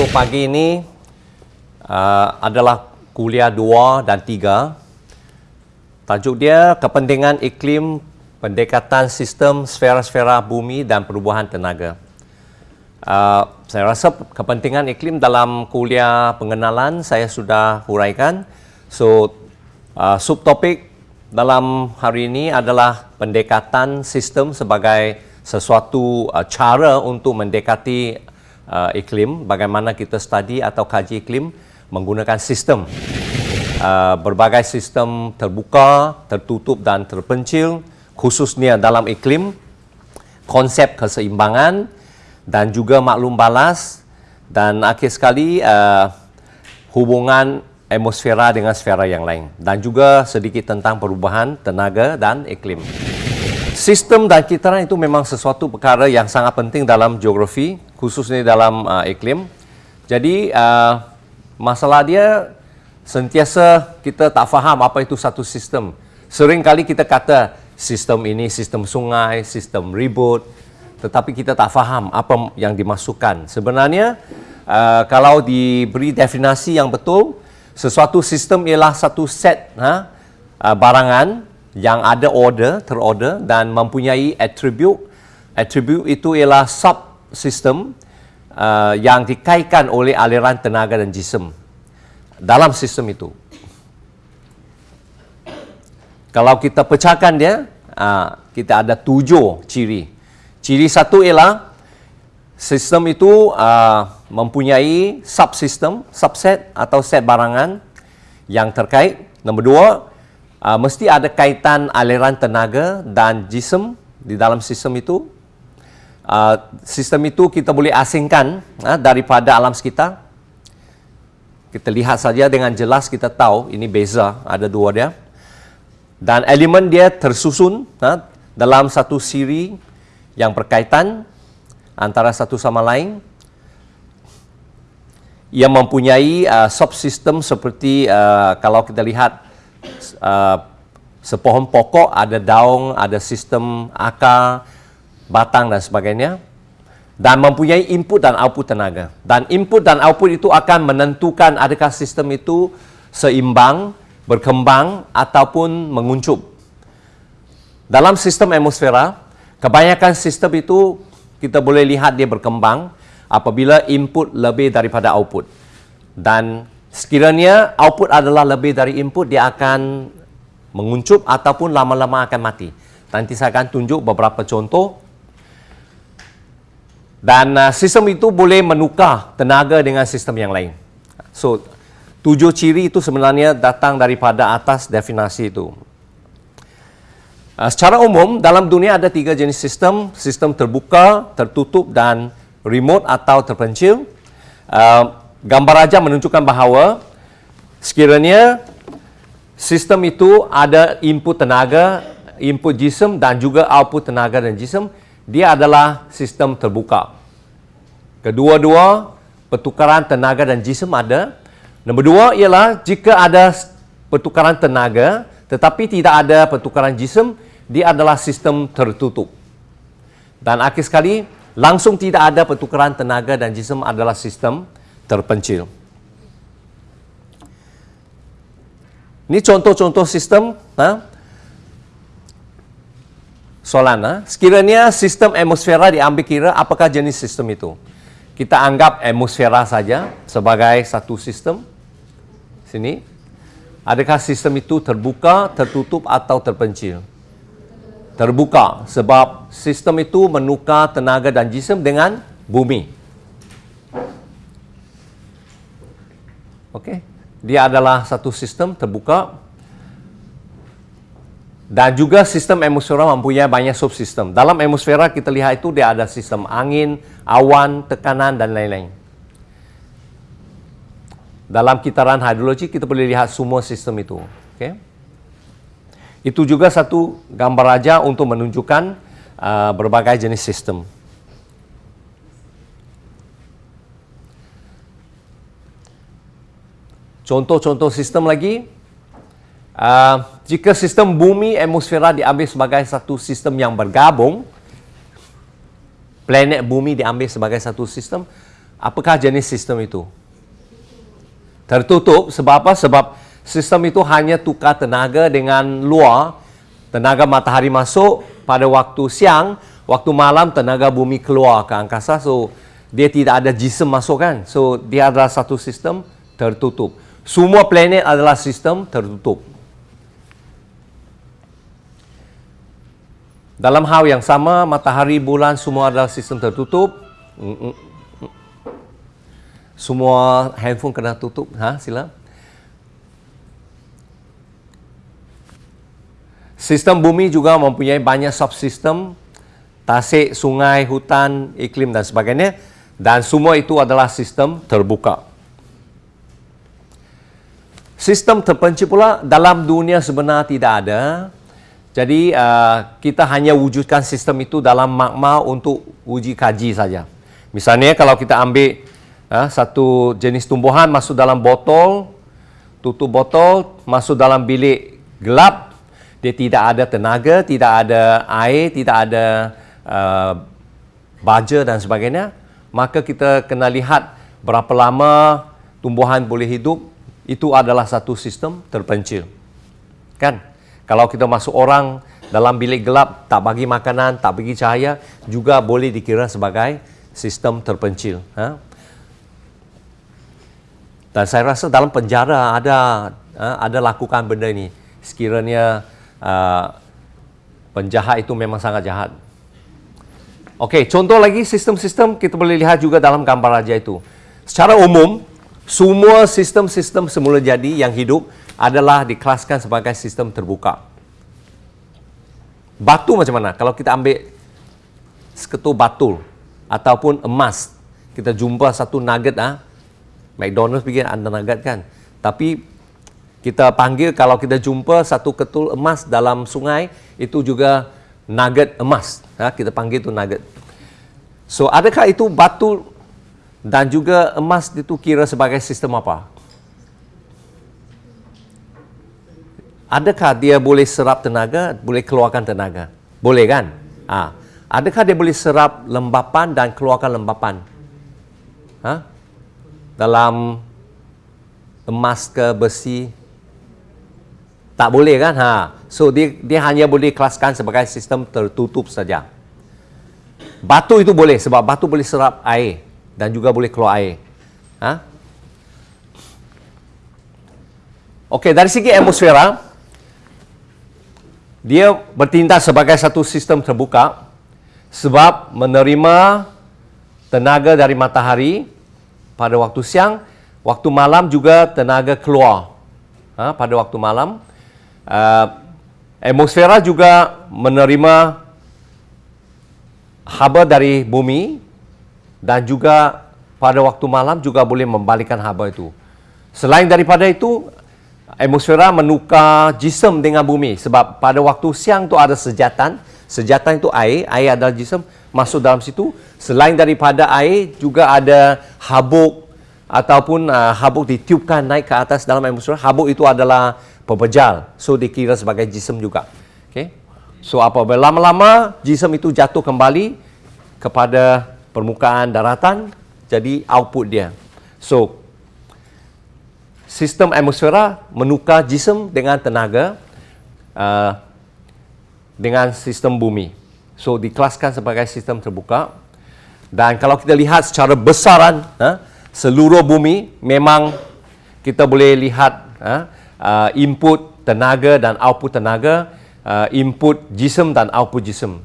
untuk pagi ini uh, adalah kuliah 2 dan 3. Tajuk dia kepentingan iklim, pendekatan sistem sfera-sfera bumi dan perubahan tenaga. Uh, saya rasa kepentingan iklim dalam kuliah pengenalan saya sudah huraikan. So uh, subtopik dalam hari ini adalah pendekatan sistem sebagai sesuatu uh, cara untuk mendekati uh, iklim, bagaimana kita study atau kaji iklim menggunakan sistem. Uh, berbagai sistem terbuka, tertutup dan terpencil, khususnya dalam iklim, konsep keseimbangan dan juga maklum balas dan akhir sekali uh, hubungan atmosfera dengan sfera yang lain dan juga sedikit tentang perubahan tenaga dan iklim. Sistem dan kitaran itu memang sesuatu perkara yang sangat penting dalam geografi, khususnya dalam uh, iklim. Jadi, uh, masalah dia sentiasa kita tak faham apa itu satu sistem. Sering kali kita kata sistem ini sistem sungai, sistem ribut, tetapi kita tak faham apa yang dimasukkan. Sebenarnya, uh, kalau diberi definisi yang betul, sesuatu sistem ialah satu set ha, uh, barangan yang ada order, terorder dan mempunyai attribute. Attribute itu ialah subsystem uh, yang dikaitkan oleh aliran tenaga dan jisim dalam sistem itu. Kalau kita pecahkan dia, uh, kita ada tujuh ciri. Ciri satu ialah sistem itu uh, mempunyai subsystem, subset atau set barangan yang terkait. Nombor dua, uh, mesti ada kaitan aliran tenaga dan jisim di dalam sistem itu. Uh, sistem itu kita boleh asingkan uh, daripada alam sekitar. Kita lihat saja dengan jelas kita tahu ini beza ada dua dia. Dan elemen dia tersusun uh, dalam satu siri yang berkaitan antara satu sama lain yang mempunyai uh, subsystem seperti uh, kalau kita lihat uh, sepohon pokok ada daun, ada sistem akar, batang dan sebagainya dan mempunyai input dan output tenaga. Dan input dan output itu akan menentukan adakah sistem itu seimbang, berkembang ataupun menguncup. Dalam sistem atmosfera, kebanyakan sistem itu kita boleh lihat dia berkembang apabila input lebih daripada output. Dan Sekiranya output adalah lebih dari input, dia akan menguncup ataupun lama-lama akan mati. Nanti saya akan tunjuk beberapa contoh. Dan uh, sistem itu boleh menukar tenaga dengan sistem yang lain. So, tujuh ciri itu sebenarnya datang daripada atas definisi itu. Uh, secara umum, dalam dunia ada tiga jenis sistem. Sistem terbuka, tertutup dan remote atau terpencil. Uh, gambar raja menunjukkan bahawa sekiranya sistem itu ada input tenaga, input jisim dan juga output tenaga dan jisim, dia adalah sistem terbuka. Kedua-dua pertukaran tenaga dan jisim ada. Nombor dua ialah jika ada pertukaran tenaga tetapi tidak ada pertukaran jisim, dia adalah sistem tertutup. Dan akhir sekali, langsung tidak ada pertukaran tenaga dan jisim adalah sistem terpencil. Ini contoh-contoh sistem. Ha? Soalan, ha? sekiranya sistem atmosfera diambil kira, apakah jenis sistem itu? Kita anggap atmosfera saja sebagai satu sistem. Sini. Adakah sistem itu terbuka, tertutup atau terpencil? Terbuka sebab sistem itu menukar tenaga dan jisim dengan bumi. Okey. Dia adalah satu sistem terbuka dan juga sistem atmosfera mempunyai banyak subsistem. Dalam atmosfera kita lihat itu dia ada sistem angin, awan, tekanan dan lain-lain. Dalam kitaran hidrologi kita boleh lihat semua sistem itu. Okey. Itu juga satu gambar raja untuk menunjukkan uh, berbagai jenis sistem. Contoh-contoh sistem lagi, uh, jika sistem bumi atmosfera diambil sebagai satu sistem yang bergabung, planet bumi diambil sebagai satu sistem, Apakah jenis sistem itu? Tertutup sebab apa? Sebab sistem itu hanya tukar tenaga dengan luar. Tenaga matahari masuk pada waktu siang, waktu malam tenaga bumi keluar ke angkasa. So dia tidak ada jism masuk kan. So dia adalah satu sistem tertutup. Semua planet adalah sistem tertutup. Dalam hal yang sama, matahari, bulan semua adalah sistem tertutup. Semua handphone kena tutup. Ha, sila. Sistem bumi juga mempunyai banyak subsistem. Tasik, sungai, hutan, iklim dan sebagainya. Dan semua itu adalah sistem terbuka. Sistem terpencil pula dalam dunia sebenar tidak ada. Jadi uh, kita hanya wujudkan sistem itu dalam magma untuk uji kaji saja. Misalnya kalau kita ambil uh, satu jenis tumbuhan masuk dalam botol, tutup botol, masuk dalam bilik gelap, dia tidak ada tenaga, tidak ada air, tidak ada uh, baja dan sebagainya, maka kita kena lihat berapa lama tumbuhan boleh hidup itu adalah satu sistem terpencil. Kan? Kalau kita masuk orang dalam bilik gelap, tak bagi makanan, tak bagi cahaya, juga boleh dikira sebagai sistem terpencil. Ha? Dan saya rasa dalam penjara ada ha, ada lakukan benda ini. Sekiranya uh, penjahat itu memang sangat jahat. Okey, contoh lagi sistem-sistem kita boleh lihat juga dalam gambar raja itu. Secara umum, semua sistem-sistem semula jadi yang hidup adalah dikelaskan sebagai sistem terbuka. Batu macam mana? Kalau kita ambil seketul batu ataupun emas, kita jumpa satu nugget ah. McDonald's bikin ada nugget kan. Tapi kita panggil kalau kita jumpa satu ketul emas dalam sungai, itu juga nugget emas. Ha? kita panggil itu nugget. So, adakah itu batu dan juga emas itu kira sebagai sistem apa? Adakah dia boleh serap tenaga, boleh keluarkan tenaga? Boleh kan? Ha. Adakah dia boleh serap lembapan dan keluarkan lembapan? Ha? Dalam emas ke besi? Tak boleh kan? Ha. So dia dia hanya boleh kelaskan sebagai sistem tertutup saja. Batu itu boleh sebab batu boleh serap air dan juga boleh keluar air. Ha? Okey, dari segi atmosfera, dia bertindak sebagai satu sistem terbuka sebab menerima tenaga dari matahari pada waktu siang, waktu malam juga tenaga keluar ha, pada waktu malam. Uh, atmosfera juga menerima haba dari bumi dan juga pada waktu malam juga boleh membalikkan haba itu. Selain daripada itu, atmosfera menukar jism dengan bumi sebab pada waktu siang tu ada sejatan, sejatan itu air, air adalah jism masuk dalam situ. Selain daripada air juga ada habuk ataupun uh, habuk ditiupkan naik ke atas dalam atmosfera. Habuk itu adalah pepejal, so dikira sebagai jism juga. Okay? So apabila lama-lama jism itu jatuh kembali kepada permukaan daratan jadi output dia. So sistem atmosfera menukar jism dengan tenaga uh, dengan sistem bumi. So dikelaskan sebagai sistem terbuka. Dan kalau kita lihat secara besaran uh, seluruh bumi memang kita boleh lihat uh, uh, input tenaga dan output tenaga, uh, input jism dan output jism.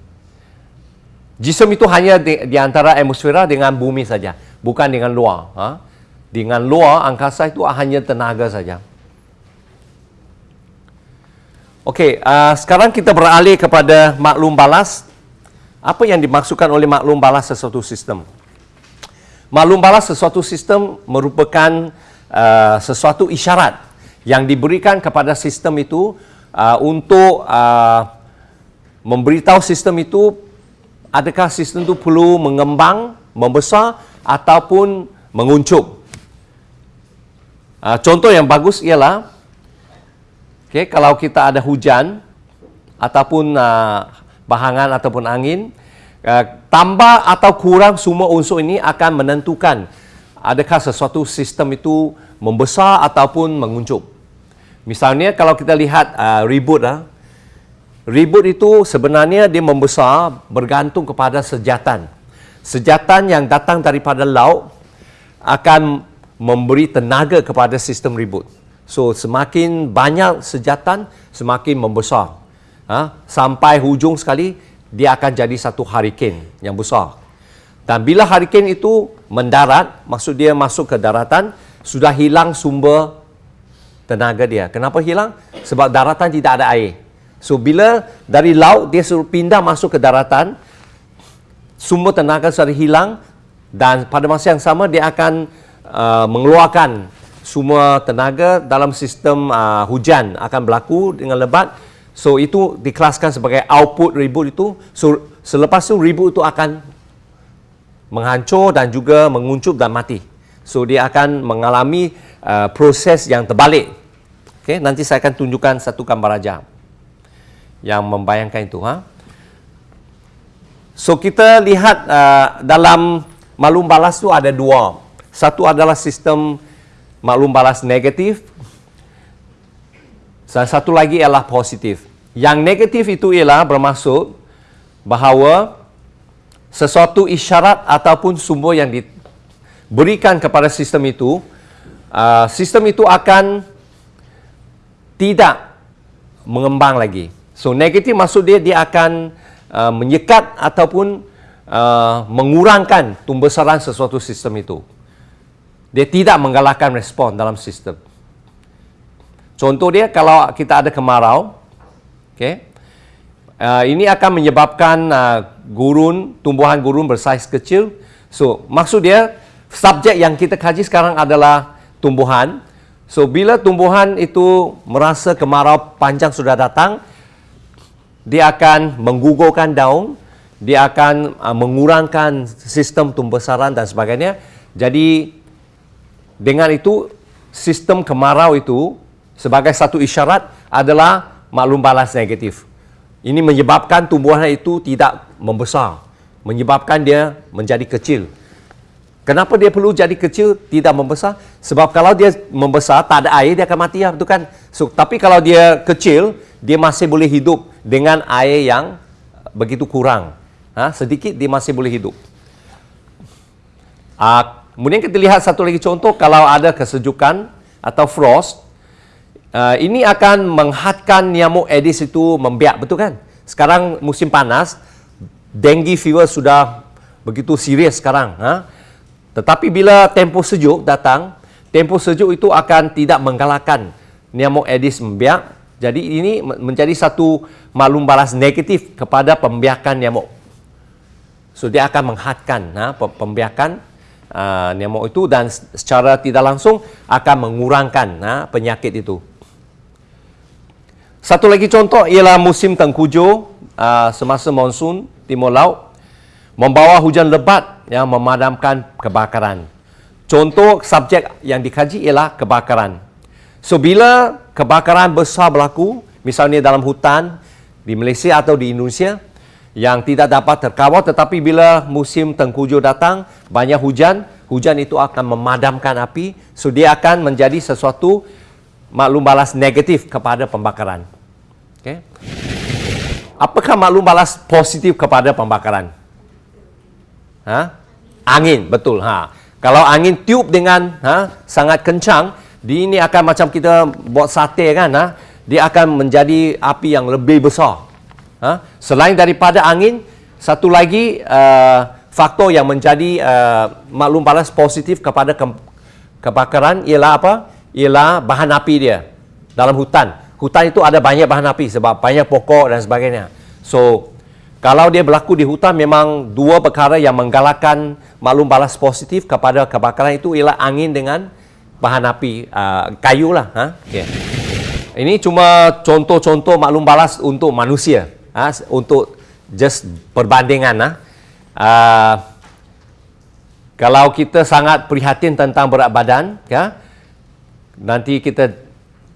Jism itu hanya di, di antara atmosfera dengan bumi saja, bukan dengan luar. Ha? Dengan luar, angkasa itu hanya tenaga saja. Okey, uh, sekarang kita beralih kepada maklum balas. Apa yang dimaksudkan oleh maklum balas sesuatu sistem? Maklum balas sesuatu sistem merupakan uh, sesuatu isyarat yang diberikan kepada sistem itu uh, untuk uh, memberitahu sistem itu adakah sistem itu perlu mengembang, membesar ataupun menguncup. Uh, contoh yang bagus ialah okay, kalau kita ada hujan ataupun uh, bahangan ataupun angin, uh, tambah atau kurang semua unsur ini akan menentukan adakah sesuatu sistem itu membesar ataupun menguncup. Misalnya kalau kita lihat uh, reboot ah, reboot itu sebenarnya dia membesar bergantung kepada sejatan. Sejatan yang datang daripada laut akan memberi tenaga kepada sistem reboot. So semakin banyak sejatan semakin membesar. Ha? Sampai hujung sekali dia akan jadi satu hurricane yang besar. Dan bila hurricane itu mendarat, maksud dia masuk ke daratan, sudah hilang sumber tenaga dia. Kenapa hilang? Sebab daratan tidak ada air. So bila dari laut dia suruh pindah masuk ke daratan, sumber tenaga sudah hilang dan pada masa yang sama dia akan uh, mengeluarkan semua tenaga dalam sistem uh, hujan akan berlaku dengan lebat. So itu dikelaskan sebagai output reboot itu. So selepas itu reboot itu akan menghancur dan juga menguncup dan mati. So dia akan mengalami uh, proses yang terbalik. Okay, nanti saya akan tunjukkan satu gambar aja yang membayangkan itu. Ha? So kita lihat uh, dalam maklum balas tu ada dua. Satu adalah sistem maklum balas negatif dan satu lagi ialah positif. Yang negatif itu ialah bermaksud bahawa sesuatu isyarat ataupun sumber yang diberikan kepada sistem itu, uh, sistem itu akan tidak mengembang lagi. So negatif maksud dia dia akan uh, menyekat ataupun uh, mengurangkan tumbesaran sesuatu sistem itu dia tidak menggalakkan respon dalam sistem. Contoh dia kalau kita ada kemarau, okay, uh, ini akan menyebabkan uh, gurun, tumbuhan gurun bersaiz kecil. So, maksud dia subjek yang kita kaji sekarang adalah tumbuhan. So, bila tumbuhan itu merasa kemarau panjang sudah datang, dia akan menggugurkan daun, dia akan uh, mengurangkan sistem tumbesaran dan sebagainya. Jadi, dengan itu, sistem kemarau itu sebagai satu isyarat adalah maklum balas negatif. Ini menyebabkan tumbuhan itu tidak membesar. Menyebabkan dia menjadi kecil. Kenapa dia perlu jadi kecil, tidak membesar? Sebab kalau dia membesar, tak ada air, dia akan mati. Ya, betul kan? So, tapi kalau dia kecil, dia masih boleh hidup dengan air yang begitu kurang. Ha? Sedikit, dia masih boleh hidup. Uh, Kemudian kita lihat satu lagi contoh kalau ada kesejukan atau frost. Uh, ini akan menghadkan nyamuk Aedes itu membiak, betul kan? Sekarang musim panas, dengue fever sudah begitu serius sekarang. Ha? Tetapi bila tempoh sejuk datang, tempoh sejuk itu akan tidak menggalakkan nyamuk Aedes membiak. Jadi ini menjadi satu maklum balas negatif kepada pembiakan nyamuk. So dia akan menghadkan ha, pembiakan uh, nyamuk itu dan secara tidak langsung akan mengurangkan uh, penyakit itu. Satu lagi contoh ialah musim tengkujuh uh, semasa monsun timur laut membawa hujan lebat yang memadamkan kebakaran. Contoh subjek yang dikaji ialah kebakaran. So bila kebakaran besar berlaku, misalnya dalam hutan di Malaysia atau di Indonesia, yang tidak dapat terkawal tetapi bila musim tengkujuh datang banyak hujan hujan itu akan memadamkan api so dia akan menjadi sesuatu maklum balas negatif kepada pembakaran okay. apakah maklum balas positif kepada pembakaran ha? angin betul ha. kalau angin tiup dengan ha, sangat kencang di ini akan macam kita buat sate kan ha? dia akan menjadi api yang lebih besar Ha? Selain daripada angin, satu lagi uh, faktor yang menjadi uh, maklum panas positif kepada ke kebakaran ialah apa? Ialah bahan api dia dalam hutan. Hutan itu ada banyak bahan api sebab banyak pokok dan sebagainya. So, kalau dia berlaku di hutan memang dua perkara yang menggalakkan maklum balas positif kepada kebakaran itu ialah angin dengan bahan api uh, kayu lah. Ha? Okay. Ini cuma contoh-contoh maklum balas untuk manusia ha, untuk just perbandingan ha. Uh, kalau kita sangat prihatin tentang berat badan ya nanti kita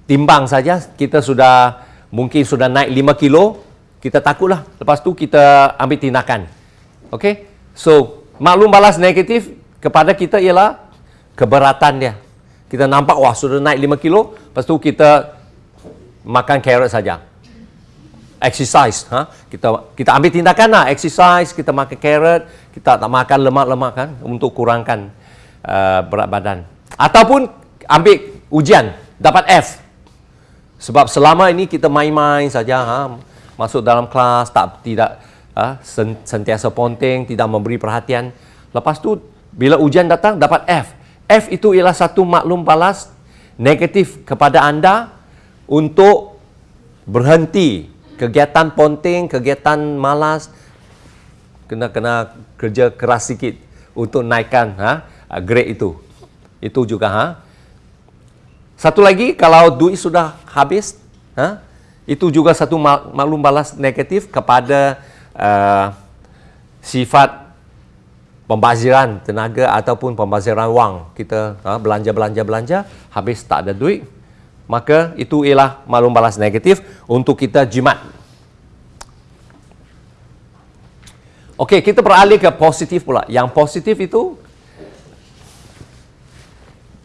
timbang saja kita sudah mungkin sudah naik 5 kilo kita takutlah lepas tu kita ambil tindakan okey so maklum balas negatif kepada kita ialah keberatan dia. Kita nampak wah sudah naik 5 kilo, lepas tu kita makan carrot saja. Exercise, ha? Kita kita ambil tindakan lah, exercise, kita makan carrot, kita tak makan lemak-lemak kan untuk kurangkan uh, berat badan. Ataupun ambil ujian, dapat F. Sebab selama ini kita main-main saja, ha? Masuk dalam kelas tak tidak ha? sentiasa ponteng, tidak memberi perhatian. Lepas tu bila ujian datang dapat F. F itu ialah satu maklum balas negatif kepada anda untuk berhenti kegiatan ponteng, kegiatan malas kena kena kerja keras sikit untuk naikkan ha grade itu. Itu juga ha. Satu lagi kalau duit sudah habis ha itu juga satu maklum balas negatif kepada uh, sifat pembaziran tenaga ataupun pembaziran wang kita ha, belanja belanja belanja habis tak ada duit maka itu ialah maklum balas negatif untuk kita jimat Okey, kita beralih ke positif pula. Yang positif itu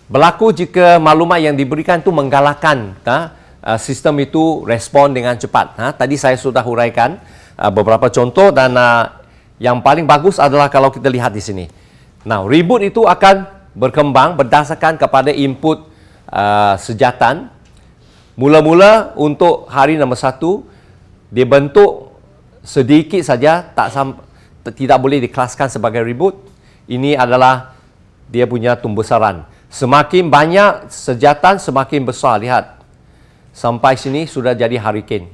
berlaku jika maklumat yang diberikan itu menggalakkan ha, sistem itu respon dengan cepat. Ha, tadi saya sudah huraikan uh, beberapa contoh dan uh, yang paling bagus adalah kalau kita lihat di sini. Now, reboot itu akan berkembang berdasarkan kepada input uh, sejatan. Mula-mula untuk hari nombor satu, dibentuk sedikit saja, tak tidak boleh dikelaskan sebagai reboot. Ini adalah dia punya tumbusaran. Semakin banyak sejatan, semakin besar. Lihat, sampai sini sudah jadi hurricane.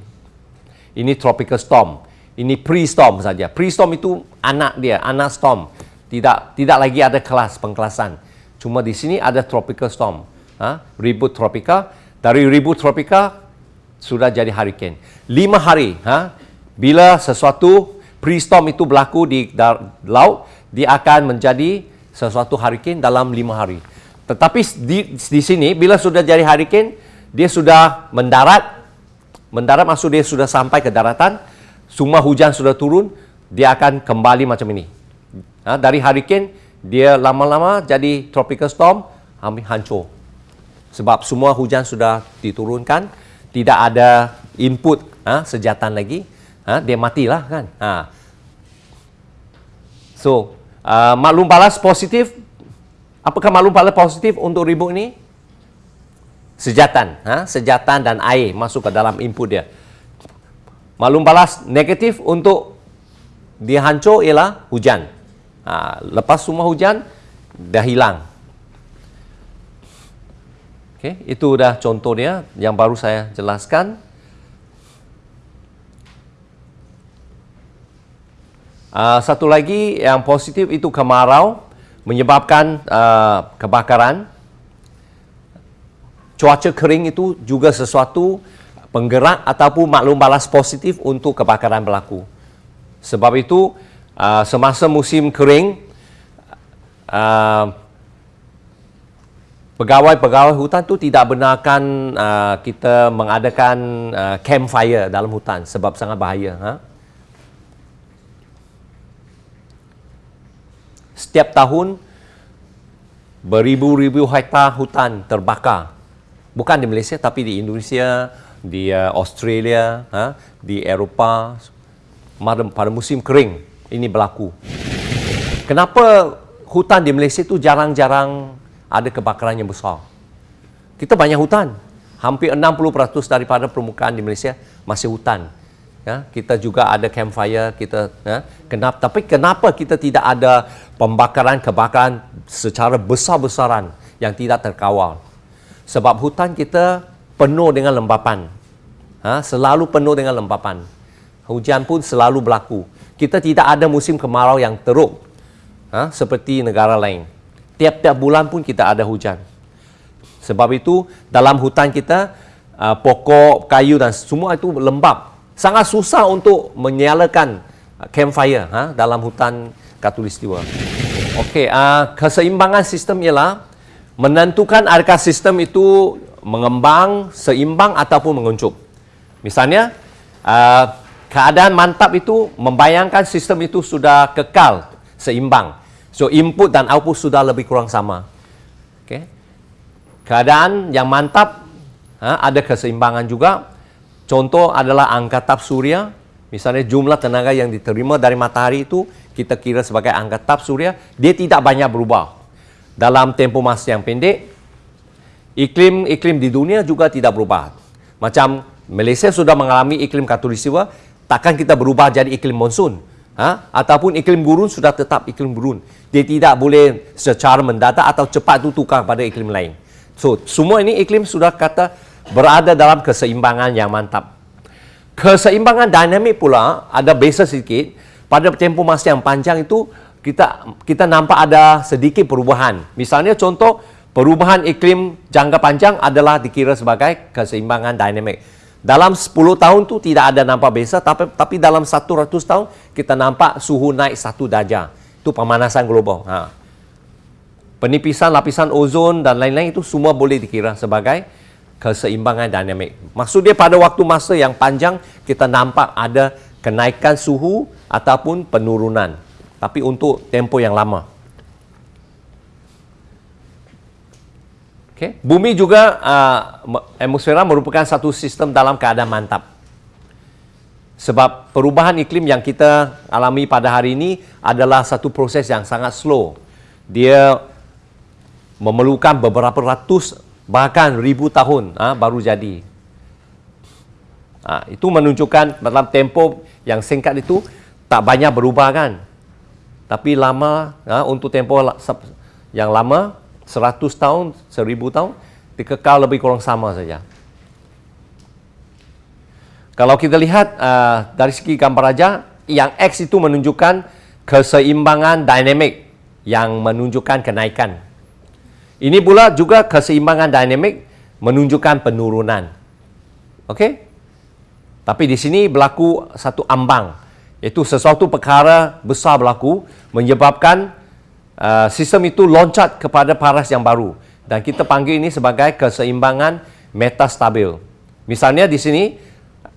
Ini tropical storm ini pre-storm saja. Pre-storm itu anak dia, anak storm. Tidak tidak lagi ada kelas pengkelasan. Cuma di sini ada tropical storm. Ha? Ribut tropika. Dari ribut tropika sudah jadi hurricane. Lima hari. Ha? Bila sesuatu pre-storm itu berlaku di laut, dia akan menjadi sesuatu hurricane dalam lima hari. Tetapi di, di sini, bila sudah jadi hurricane, dia sudah mendarat. Mendarat maksud dia sudah sampai ke daratan semua hujan sudah turun, dia akan kembali macam ini. Ha, dari hurricane, dia lama-lama jadi tropical storm, hancur. Sebab semua hujan sudah diturunkan, tidak ada input ha, sejatan lagi, ha, dia matilah kan. Ha. So, uh, maklum balas positif, apakah maklum balas positif untuk ribut ini? Sejatan, ha? sejatan dan air masuk ke dalam input dia maklum balas negatif untuk dia hancur ialah hujan. Ha, lepas semua hujan, dah hilang. Okay, itu dah contoh dia yang baru saya jelaskan. Uh, satu lagi yang positif itu kemarau menyebabkan uh, kebakaran. Cuaca kering itu juga sesuatu penggerak ataupun maklum balas positif untuk kebakaran berlaku. Sebab itu, uh, semasa musim kering, uh, pegawai-pegawai hutan tu tidak benarkan uh, kita mengadakan uh, campfire dalam hutan sebab sangat bahaya. Ha? Setiap tahun, beribu-ribu hektar hutan terbakar. Bukan di Malaysia tapi di Indonesia, di uh, Australia, ha, di Eropah pada, pada musim kering ini berlaku. Kenapa hutan di Malaysia itu jarang-jarang ada kebakaran yang besar? Kita banyak hutan. Hampir 60% daripada permukaan di Malaysia masih hutan. Ya, kita juga ada campfire, kita ya, kenapa tapi kenapa kita tidak ada pembakaran kebakaran secara besar-besaran yang tidak terkawal? Sebab hutan kita penuh dengan lembapan. Ha, selalu penuh dengan lembapan. Hujan pun selalu berlaku. Kita tidak ada musim kemarau yang teruk ha, seperti negara lain. Tiap-tiap bulan pun kita ada hujan. Sebab itu dalam hutan kita uh, pokok, kayu dan semua itu lembap. Sangat susah untuk menyalakan campfire ha, dalam hutan katulistiwa. Okey, uh, keseimbangan sistem ialah menentukan adakah sistem itu mengembang, seimbang ataupun menguncup. Misalnya, uh, keadaan mantap itu membayangkan sistem itu sudah kekal, seimbang. So, input dan output sudah lebih kurang sama. Okay. Keadaan yang mantap ada keseimbangan juga. Contoh adalah angka tap surya. Misalnya jumlah tenaga yang diterima dari matahari itu kita kira sebagai angka tap surya. Dia tidak banyak berubah. Dalam tempoh masa yang pendek, iklim-iklim di dunia juga tidak berubah. Macam Malaysia sudah mengalami iklim katulistiwa, takkan kita berubah jadi iklim monsun. Ha? Ataupun iklim gurun sudah tetap iklim gurun. Dia tidak boleh secara mendadak atau cepat itu tukar pada iklim lain. So, semua ini iklim sudah kata berada dalam keseimbangan yang mantap. Keseimbangan dinamik pula ada beza sedikit. Pada tempoh masa yang panjang itu kita kita nampak ada sedikit perubahan. Misalnya contoh perubahan iklim jangka panjang adalah dikira sebagai keseimbangan dinamik. Dalam 10 tahun tu tidak ada nampak beza tapi tapi dalam 100 tahun kita nampak suhu naik satu darjah. Itu pemanasan global. Ha. Penipisan lapisan ozon dan lain-lain itu semua boleh dikira sebagai keseimbangan dinamik. Maksud dia pada waktu masa yang panjang kita nampak ada kenaikan suhu ataupun penurunan. Tapi untuk tempoh yang lama. Okay. Bumi juga uh, atmosfera merupakan satu sistem dalam keadaan mantap. Sebab perubahan iklim yang kita alami pada hari ini adalah satu proses yang sangat slow. Dia memerlukan beberapa ratus bahkan ribu tahun ha, baru jadi. Ha, itu menunjukkan dalam tempoh yang singkat itu tak banyak berubah kan. Tapi lama ha, untuk tempoh yang lama 100 tahun, 1000 tahun dikekal lebih kurang sama saja. Kalau kita lihat uh, dari segi gambar raja, yang X itu menunjukkan keseimbangan dinamik yang menunjukkan kenaikan ini pula juga keseimbangan dinamik menunjukkan penurunan. Okey? Tapi di sini berlaku satu ambang. Iaitu sesuatu perkara besar berlaku menyebabkan uh, sistem itu loncat kepada paras yang baru. Dan kita panggil ini sebagai keseimbangan metastabil. Misalnya di sini,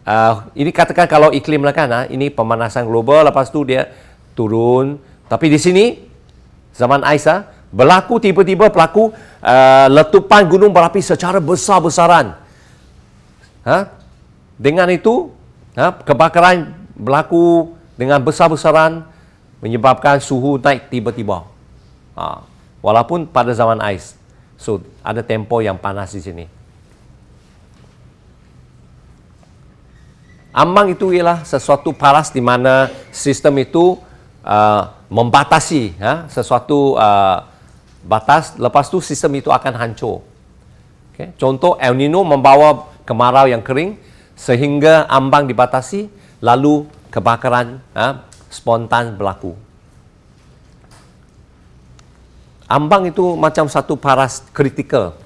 uh, ini katakan kalau iklim lah kan, uh, ini pemanasan global, lepas tu dia turun. Tapi di sini, zaman ais, uh, berlaku tiba-tiba berlaku uh, letupan gunung berapi secara besar-besaran. Ha? Dengan itu, ha, kebakaran berlaku dengan besar-besaran menyebabkan suhu naik tiba-tiba. Ha. Walaupun pada zaman ais. So, ada tempo yang panas di sini. Ambang itu ialah sesuatu paras di mana sistem itu uh, membatasi ha, sesuatu uh, batas, lepas tu sistem itu akan hancur. Okay. Contoh El Nino membawa kemarau yang kering sehingga ambang dibatasi, lalu kebakaran ha, spontan berlaku. Ambang itu macam satu paras kritikal.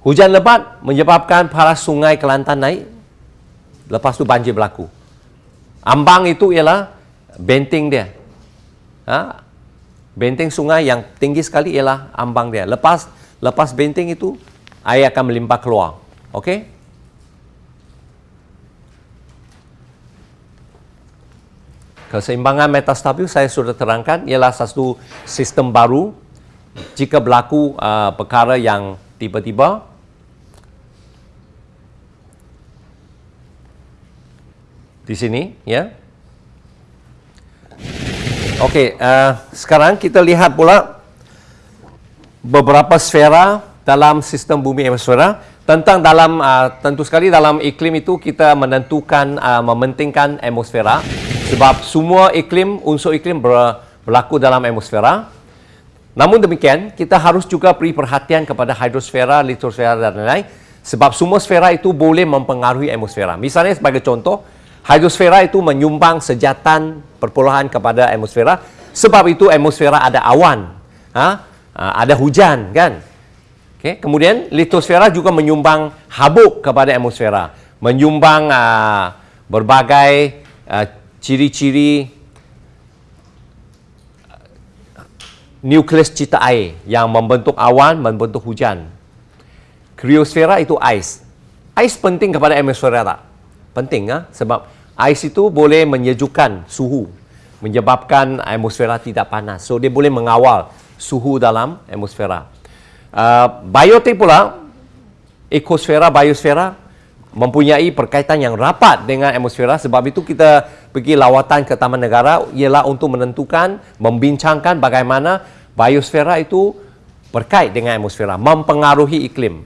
Hujan lebat menyebabkan paras sungai Kelantan naik, lepas tu banjir berlaku. Ambang itu ialah benteng dia. Ha? Benteng sungai yang tinggi sekali ialah ambang dia. Lepas lepas benteng itu, air akan melimpah keluar. Okey? Keseimbangan metastabil saya sudah terangkan ialah satu sistem baru jika berlaku uh, perkara yang tiba-tiba di sini ya Okey, uh, sekarang kita lihat pula beberapa sfera dalam sistem bumi atmosfera. Tentang dalam, uh, tentu sekali dalam iklim itu kita menentukan, uh, mementingkan atmosfera. Sebab semua iklim, unsur iklim ber, berlaku dalam atmosfera. Namun demikian, kita harus juga beri perhatian kepada hidrosfera, litosfera dan lain-lain. Sebab semua sfera itu boleh mempengaruhi atmosfera. Misalnya sebagai contoh, hidrosfera itu menyumbang sejatan perpuluhan kepada atmosfera. Sebab itu atmosfera ada awan, ha? ada hujan kan. Okay. Kemudian litosfera juga menyumbang habuk kepada atmosfera. Menyumbang uh, berbagai uh, ciri-ciri nukleus cita air yang membentuk awan, membentuk hujan. Kriosfera itu ais. Ais penting kepada atmosfera tak? Penting ha? sebab ais itu boleh menyejukkan suhu menyebabkan atmosfera tidak panas. So dia boleh mengawal suhu dalam atmosfera. Uh, biotik pula, ekosfera, biosfera mempunyai perkaitan yang rapat dengan atmosfera sebab itu kita pergi lawatan ke Taman Negara ialah untuk menentukan, membincangkan bagaimana biosfera itu berkait dengan atmosfera, mempengaruhi iklim.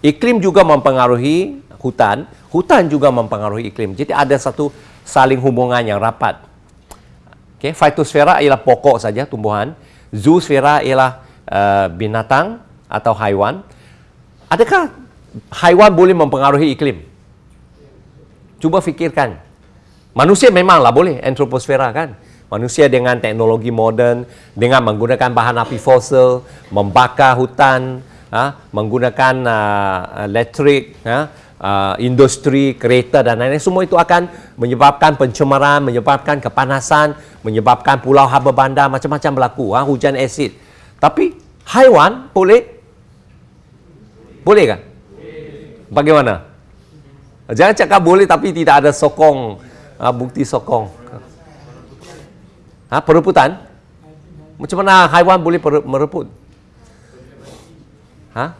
Iklim juga mempengaruhi hutan, hutan juga mempengaruhi iklim. Jadi ada satu saling hubungan yang rapat. Okay, fitosfera ialah pokok saja tumbuhan, zoosfera ialah uh, binatang atau haiwan. Adakah haiwan boleh mempengaruhi iklim? Cuba fikirkan. Manusia memanglah boleh antroposfera kan? Manusia dengan teknologi moden, dengan menggunakan bahan api fosil, membakar hutan, ha, menggunakan uh, elektrik, ha, uh, industri, kereta dan lain-lain, semua itu akan menyebabkan pencemaran, menyebabkan kepanasan, menyebabkan pulau haba bandar, macam-macam berlaku, ha, hujan asid. Tapi haiwan boleh? Boleh kan? Bagaimana? Jangan cakap boleh tapi tidak ada sokong, ha, bukti sokong. Ha, perebutan? Macam mana haiwan boleh merebut? Ha?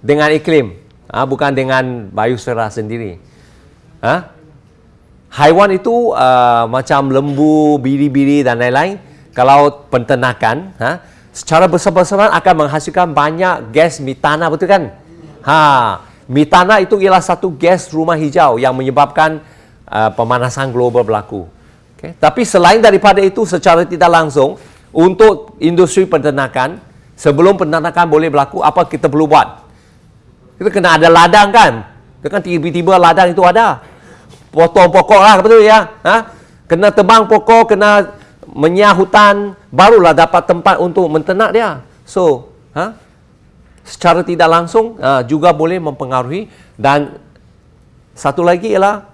Dengan iklim, ha, bukan dengan biosfera sendiri. Ha? Haiwan itu uh, macam lembu, biri-biri dan lain-lain. Kalau penternakan, ha, secara besar-besaran akan menghasilkan banyak gas metana, betul kan? Ha, Metana itu ialah satu gas rumah hijau yang menyebabkan uh, pemanasan global berlaku. Okay. Tapi selain daripada itu secara tidak langsung untuk industri peternakan sebelum peternakan boleh berlaku apa kita perlu buat? Kita kena ada ladang kan? Kan tiba-tiba ladang itu ada. Potong pokok lah betul ya? Ha? Kena tebang pokok, kena menyah hutan, barulah dapat tempat untuk menternak dia. So, ha? Secara tidak langsung uh, juga boleh mempengaruhi. Dan satu lagi ialah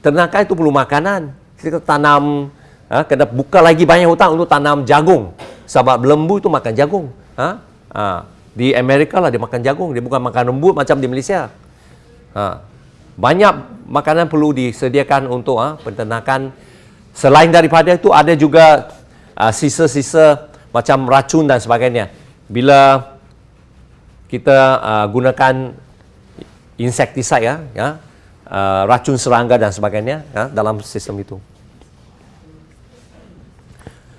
ternakan itu perlu makanan. Kita tanam uh, kena buka lagi banyak hutan untuk tanam jagung. Sebab lembu itu makan jagung uh, uh, di Amerika lah dia makan jagung. Dia bukan makan lembu macam di Malaysia. Uh, banyak makanan perlu disediakan untuk uh, penternakan selain daripada itu ada juga sisa-sisa uh, macam racun dan sebagainya. Bila kita uh, gunakan insektisida ya, ya uh, racun serangga dan sebagainya ya, dalam sistem itu.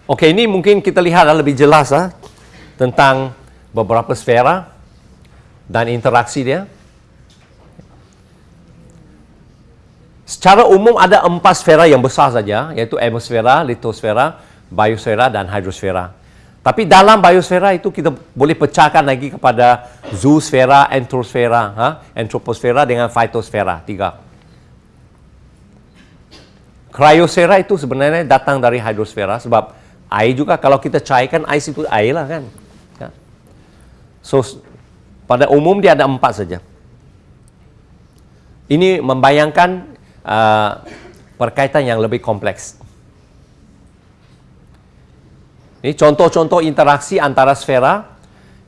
Okey, ini mungkin kita lihat lebih jelas ya, tentang beberapa sfera dan interaksi dia. Secara umum ada empat sfera yang besar saja, iaitu atmosfera, litosfera, biosfera dan hidrosfera. Tapi dalam biosfera itu kita boleh pecahkan lagi kepada zoosfera, entrosfera, ha? antroposfera dengan phytosfera, tiga. Cryosfera itu sebenarnya datang dari hidrosfera sebab air juga kalau kita cairkan air itu air lah kan. Ya. So pada umum dia ada empat saja. Ini membayangkan uh, perkaitan yang lebih kompleks. Ini contoh-contoh interaksi antara sfera,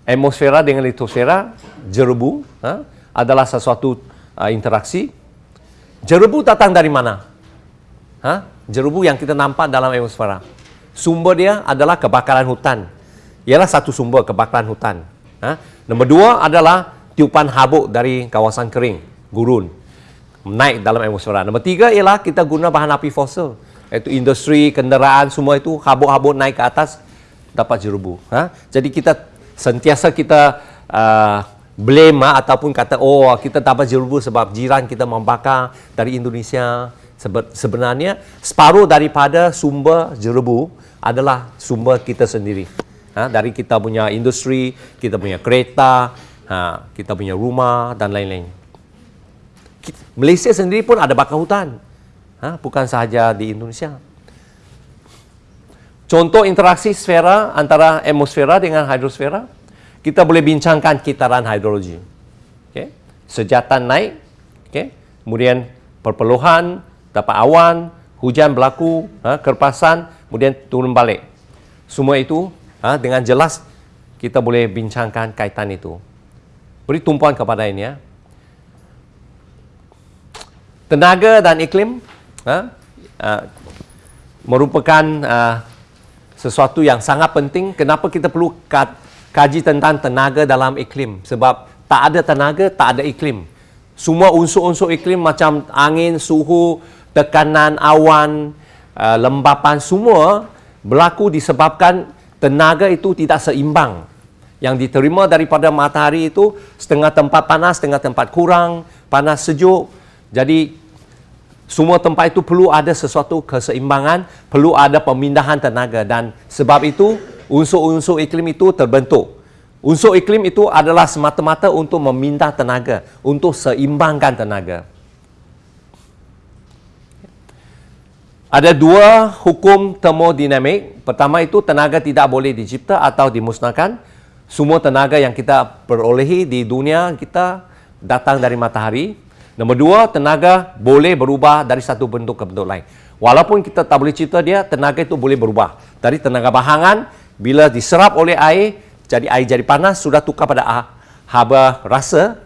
atmosfera dengan litosfera, jerebu ha, adalah sesuatu uh, interaksi. Jerebu datang dari mana? Ha? Jerebu yang kita nampak dalam atmosfera. Sumber dia adalah kebakaran hutan. Ialah satu sumber kebakaran hutan. Ha? Nombor dua adalah tiupan habuk dari kawasan kering, gurun. Naik dalam atmosfera. Nombor tiga ialah kita guna bahan api fosil iaitu industri, kenderaan, semua itu habuk-habuk naik ke atas dapat jerubu. Ha? Jadi kita sentiasa kita uh, blame ha? ataupun kata oh kita dapat jerubu sebab jiran kita membakar dari Indonesia. Sebenarnya separuh daripada sumber jerubu adalah sumber kita sendiri. Ha? Dari kita punya industri, kita punya kereta, ha? kita punya rumah dan lain-lain. Malaysia sendiri pun ada bakar hutan ha? bukan sahaja di Indonesia. Contoh interaksi sfera antara atmosfera dengan hidrosfera, kita boleh bincangkan kitaran hidrologi. Okay. Sejatan naik, okay. kemudian perpeluhan, dapat awan, hujan berlaku, ha, kerpasan, kemudian turun balik. Semua itu ha, dengan jelas kita boleh bincangkan kaitan itu. Beri tumpuan kepada ini ya. Tenaga dan iklim uh, merupakan uh, sesuatu yang sangat penting. Kenapa kita perlu kaji tentang tenaga dalam iklim? Sebab tak ada tenaga, tak ada iklim. Semua unsur-unsur iklim macam angin, suhu, tekanan awan, uh, lembapan semua berlaku disebabkan tenaga itu tidak seimbang. Yang diterima daripada matahari itu setengah tempat panas, setengah tempat kurang, panas sejuk. Jadi semua tempat itu perlu ada sesuatu keseimbangan, perlu ada pemindahan tenaga dan sebab itu unsur-unsur iklim itu terbentuk. Unsur iklim itu adalah semata-mata untuk memindah tenaga, untuk seimbangkan tenaga. Ada dua hukum termodinamik. Pertama itu tenaga tidak boleh dicipta atau dimusnahkan. Semua tenaga yang kita perolehi di dunia kita datang dari matahari. Nombor dua, tenaga boleh berubah dari satu bentuk ke bentuk lain. Walaupun kita tak boleh cipta dia, tenaga itu boleh berubah. Dari tenaga bahangan, bila diserap oleh air, jadi air jadi panas, sudah tukar pada haba rasa.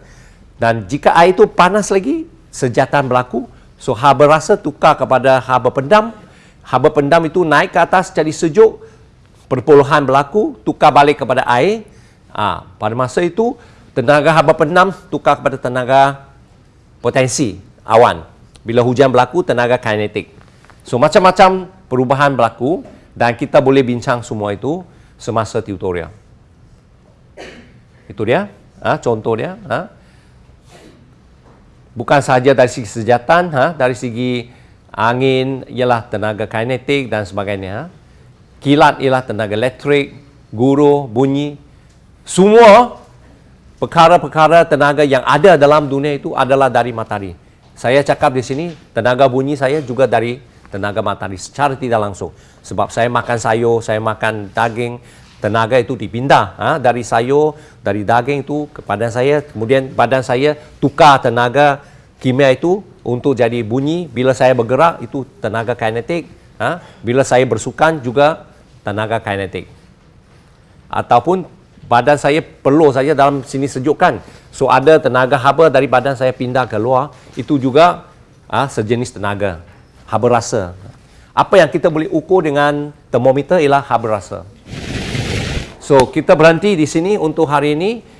Dan jika air itu panas lagi, sejatan berlaku. So, haba rasa tukar kepada haba pendam. Haba pendam itu naik ke atas jadi sejuk. Perpuluhan berlaku, tukar balik kepada air. Ha, pada masa itu, tenaga haba pendam tukar kepada tenaga potensi awan. Bila hujan berlaku, tenaga kinetik. So, macam-macam perubahan berlaku dan kita boleh bincang semua itu semasa tutorial. Itu dia, ha, contoh dia. Ha. Bukan sahaja dari segi sejatan, ha, dari segi angin ialah tenaga kinetik dan sebagainya. Ha. Kilat ialah tenaga elektrik, guru, bunyi. Semua perkara-perkara tenaga yang ada dalam dunia itu adalah dari matahari. Saya cakap di sini, tenaga bunyi saya juga dari tenaga matahari secara tidak langsung. Sebab saya makan sayur, saya makan daging, tenaga itu dipindah ha? dari sayur, dari daging itu ke badan saya. Kemudian badan saya tukar tenaga kimia itu untuk jadi bunyi. Bila saya bergerak, itu tenaga kinetik. Ha? Bila saya bersukan juga tenaga kinetik. Ataupun badan saya perlu saja dalam sini sejukkan. So ada tenaga haba dari badan saya pindah ke luar, itu juga ah, sejenis tenaga, haba rasa. Apa yang kita boleh ukur dengan termometer ialah haba rasa. So kita berhenti di sini untuk hari ini.